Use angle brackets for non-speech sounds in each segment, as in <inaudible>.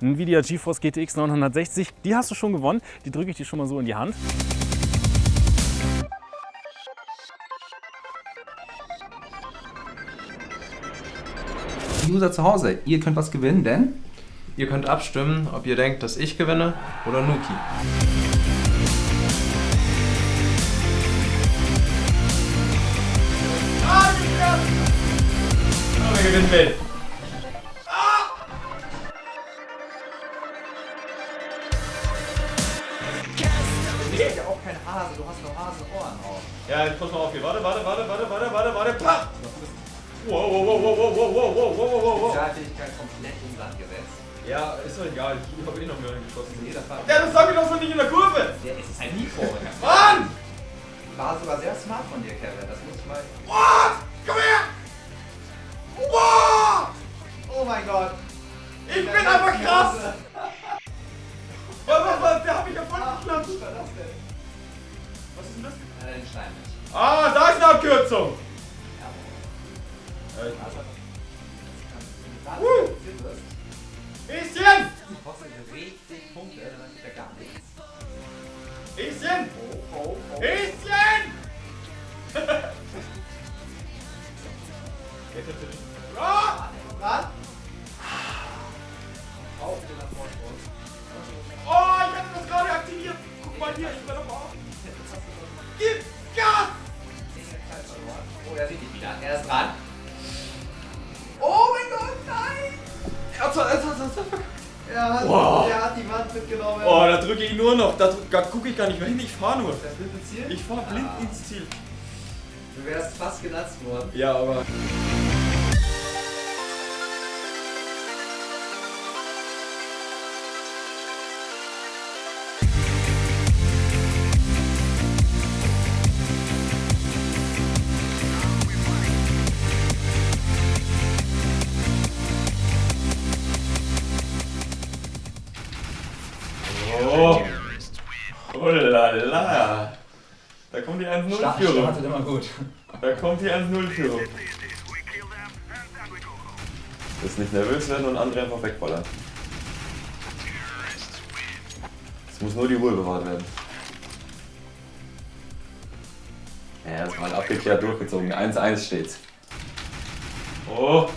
Nvidia GeForce GTX 960. Die hast du schon gewonnen. Die drücke ich dir schon mal so in die Hand. User zu Hause, ihr könnt was gewinnen, denn Ihr könnt abstimmen, ob ihr denkt, dass ich gewinne oder Nuki. Aber wer gewinnen will. Hase, du hast nur Hasenohren auf. Ja, jetzt pass mal auf hier. Warte, warte, warte, warte, warte, warte, warte. Pah! Wow, wow, wow, wow, wow, wow, wow, wow, wow, wow, wow. Spezialfähigkeit komplett um Sand gesetzt. Ja, ist doch egal. Ich habe eh noch mehr geschossen. Jeder Fall. Ja, das sag ich doch so nicht in der Kurve. Der ist ein Niko. Mann! War sogar sehr smart von dir, Kevin. Das muss ich mal. What? Komm her! What? Oh mein Gott. Ich bin einfach krass! Äh. Ah, da ist eine Abkürzung. Also, Uh. richtig Punkte, dann ja gar nichts. Bisschen! Oh, oh, oh. Bisschen! <laughs> Ah! Auf den Vorsprung. Oh, ich hatte das gerade aktiviert. Guck mal hier, ich noch. Da, gucke ich gar nicht mehr hin. Ich fahre nur. Das blinde Ziel? Ich fahre blind Ah. ins Ziel. Du wärst fast genatzt worden. Ja, aber. Die 1-0-Führung. Startet immer gut. Da kommt die 1-0-Führung. Jetzt nicht nervös werden und andere einfach wegballern. Es muss nur die Ruhe bewahrt werden. Ja, das mal abgeklärt durchgezogen. 1-1 steht's. Oh!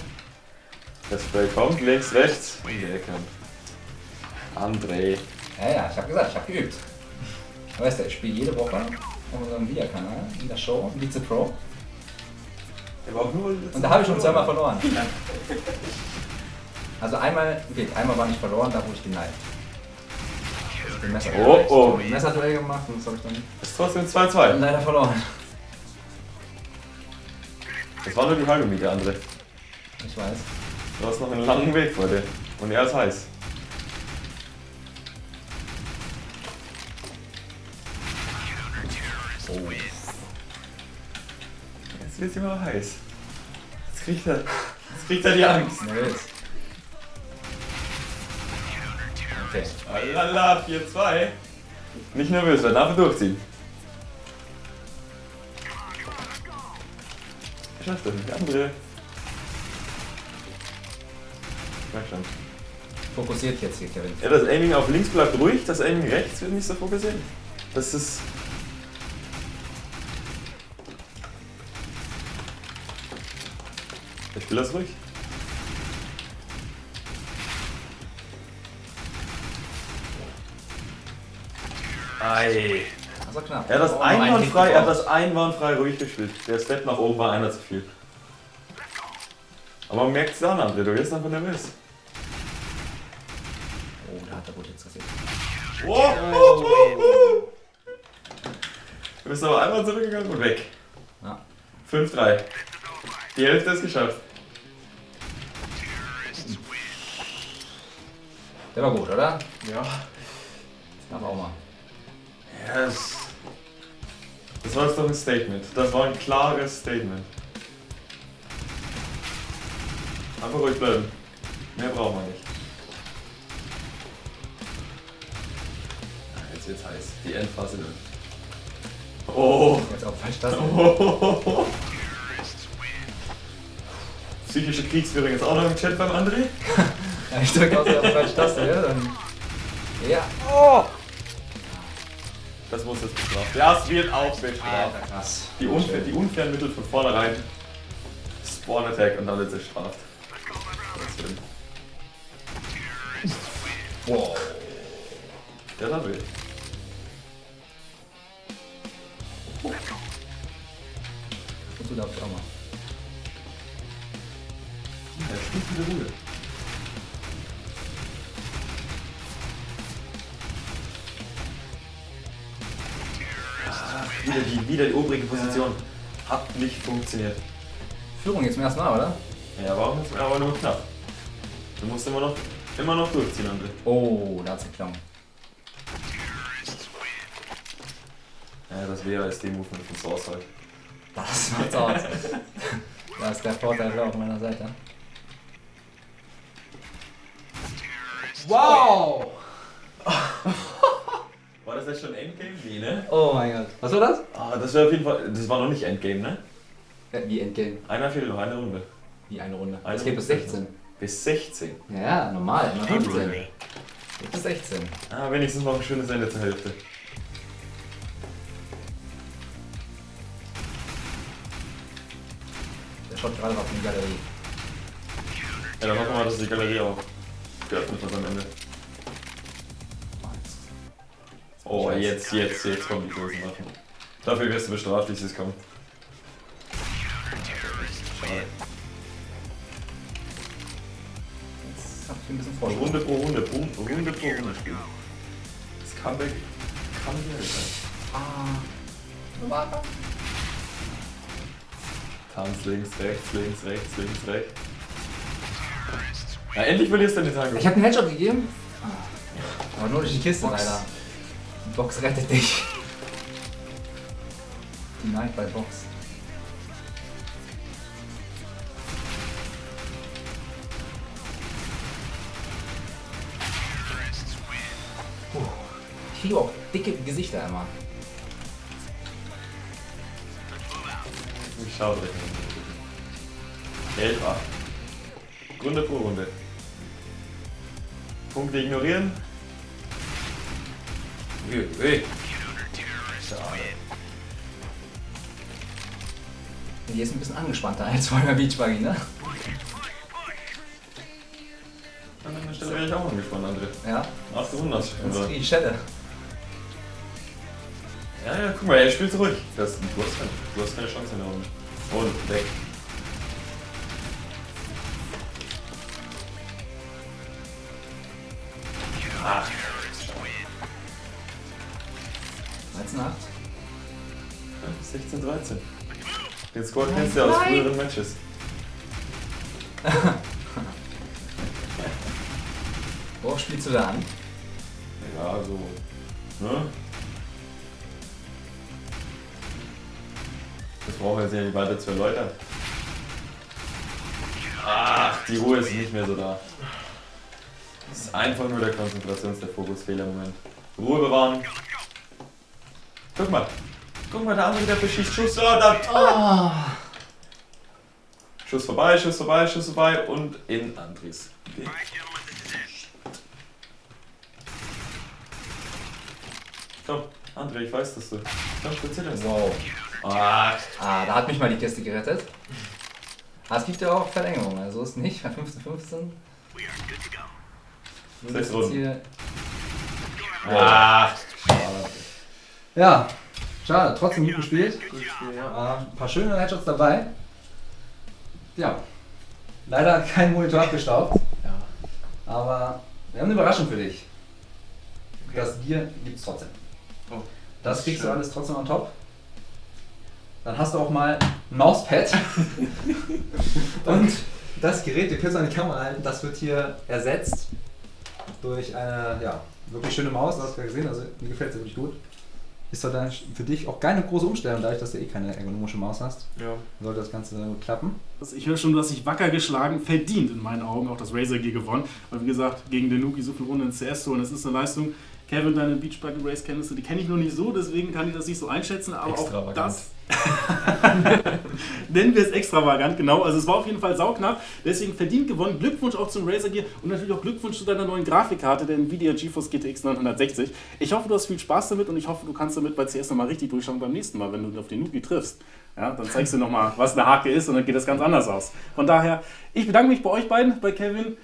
Das Spray kommt, links, rechts, in die Ecke. André. Ja, ja, ich hab gesagt, ich hab geübt. Weißt du, ich spiele jede Woche auf unserem Via-Kanal in der Show Vize Pro. Der war auch nur Und da habe ich schon zweimal verloren. <laughs> Also einmal, okay, einmal war ich verloren, da wurde ich geneigt. Messer Oh, oh. Hab Messerduell gemacht und das habe ich dann ist trotzdem 2-2. leider verloren. Das war nur die halbe Miete, André. Ich weiß. Du hast noch einen langen Weg vor dir. Und er ist heiß. Wird's immer heiß. Jetzt kriegt er, jetzt kriegt er die Angst. Okay. Alala, 4-2. Nicht nervös werden, einfach durchziehen. Schafft das nicht, andere. Ich merk schon. Fokussiert jetzt hier, Kevin. Ja, das Aiming auf links bleibt ruhig, das Aiming rechts wird nicht so fokussiert. Das ist. Ich will das ruhig. Ei. Also knapp. Er hat das Oh, einwandfrei, er hat das einwandfrei ruhig gespielt. Der Step nach oben war einer zu viel. Aber man merkt es an, André, du wirst einfach nervös. Oh, da hat er gut jetzt gesehen. Oh. Du bist aber einmal zurückgegangen und weg. Ja. 5-3. Die Hälfte ist geschafft. Der war gut, oder? Ja. Aber auch mal. Yes. Das war jetzt doch ein Statement. Das war ein klares Statement. Einfach ruhig bleiben. Mehr braucht man nicht. Ah, Jetzt wird's heiß. Die Endphase durch. Oh. Jetzt auch falsch das. oh. <laughs> Psychische Kriegsführung ist auch noch im Chat beim André. <laughs> Ja, ich drücke aus der falschen Taste, ja, dann. Ja. Oh! Das muss jetzt bestraft. Ja, es wird auch bestraft. Alter, krass. Die, unfair, die unfairen Mittel von vornherein. Spawn Attack und alle zerstraft. Das stimmt. Wow. Der war wild. Und du darfst auch mal. Der spielt wieder Ruhe. Wieder die, wieder die obrige Position. Hat nicht funktioniert. Führung jetzt zum ersten Mal, oder? Ja, warum ist aber nur knapp? Du musst immer noch, immer noch durchziehen, André. Oh, da hat's geklungen. Ja, das wäre als D-Movement von Source halt. Das macht's aus. <laughs> da ist der Vorteil auf meiner Seite. Wow! War das jetzt schon Endgame? Nee, ne? Oh mein Gott. Was war das? Ah, das wäre auf jeden Fall, das war noch nicht Endgame, ne? Äh, Wie Endgame? Einer fehlt noch, eine Runde. Wie eine Runde. Eine Es geht bis Runde. 16. Bis 16. Ja, normal, immer 15. Geht bis 16. Ah, wenigstens noch ein schönes Ende zur Hälfte. Der schaut gerade auf die Galerie. Ja, dann hoffen wir mal, dass die Galerie auch geöffnet wird am Ende. Oh, jetzt, jetzt, jetzt kommen die großen Waffen. Dafür wirst du bestraft, wie es kommt. Schade. Jetzt hab ich ein bisschen voll. Runde pro Runde, pro, Runde pro Runde. Das Comeback kann hier sein. Ah. Tanz links, rechts, links, rechts, links, rechts. Ja, endlich verlierst du den Tag. Ich hab einen Headshot gegeben. Aber nur durch die Kiste Box. leider. Box rettet dich. Die Night bei Box. Puh. Ich kriege auch dicke Gesichter immer. Ich schau direkt mal. Elfer. Runde pro Runde. Punkte ignorieren. Schade. Die ist ein bisschen angespannter als vorher Beachbuggy, ne? An der Stelle wäre ich auch angespannt, André. Ja. Ach, du wunderst. Das kriege ich Schelle. Ja, ja, guck mal, er spielt zurück. Das, du, hast keine, du hast keine Chance in der Runde. Und weg. Score kennst du ja aus früheren Matches. <laughs> Worauf spielst du da an? Ja, so. Ne? Das brauchen wir jetzt ja nicht weiter zu erläutern. Ach, die Ruhe ist nicht mehr so da. Es ist einfach nur der Konzentrations-, der Fokusfehler-Moment. Ruhe bewahren. Guck mal. Guck mal, der andere, der verschießt Schuss. Oh, da. Schuss vorbei, Schuss vorbei, Schuss vorbei und in Andres. Okay. Komm, André, ich weiß, dass du. Komm, erzähl uns. Wow. Ah, Ah, da hat mich mal die Kiste gerettet. Ah, es gibt ja auch Verlängerung, also ist nicht bei 15, 15. Du Sechs Runden. hier. ah. Ja, schade, trotzdem gut gespielt. Ah, ein paar schöne Headshots dabei. Ja, leider kein Monitor abgestaubt, Ja. aber wir haben eine Überraschung für dich. Das Bier gibt es trotzdem. Oh, Das ist kriegst du schön. alles trotzdem on top. Dann hast du auch mal ein Mauspad. <laughs> Und das Gerät, ihr könnt es an die Kamera halten, das wird hier ersetzt durch eine ja, wirklich schöne Maus. Das hast du ja gesehen, also mir gefällt es wirklich gut. Ist dann für dich auch keine große Umstellung, dadurch, dass du eh keine ergonomische Maus hast. Ja. Sollte das Ganze dann gut klappen. Also ich höre schon, du hast dich wacker geschlagen, verdient in meinen Augen, auch das Razer Gear gewonnen. Weil wie gesagt, gegen den Nuki so viele Runden in CS zu holen, das ist eine Leistung. Kevin, deine Beach Race Kenntnisse, die kenne ich noch nicht so, deswegen kann ich das nicht so einschätzen, aber auch das <laughs> nennen wir es extravagant, genau. Also es war auf jeden Fall sauknapp, deswegen verdient gewonnen. Glückwunsch auch zum Razer Gear und natürlich auch Glückwunsch zu deiner neuen Grafikkarte, der Nvidia GeForce GTX 960. Ich hoffe, du hast viel Spaß damit und ich hoffe, du kannst damit bei CS nochmal richtig durchschauen beim nächsten Mal, wenn du auf den Nuki triffst. Ja, dann zeigst du nochmal, was eine Hake ist und dann geht das ganz anders aus. Von daher, ich bedanke mich bei euch beiden, bei Kevin,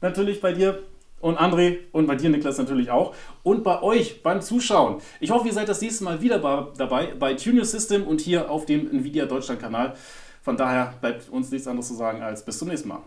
natürlich bei dir und André und bei dir, Niklas, natürlich auch. Und bei euch beim Zuschauen. Ich hoffe, ihr seid das nächste Mal wieder bei- dabei bei Tune Your System und hier auf dem Nvidia Deutschland Kanal. Von daher bleibt uns nichts anderes zu sagen als bis zum nächsten Mal.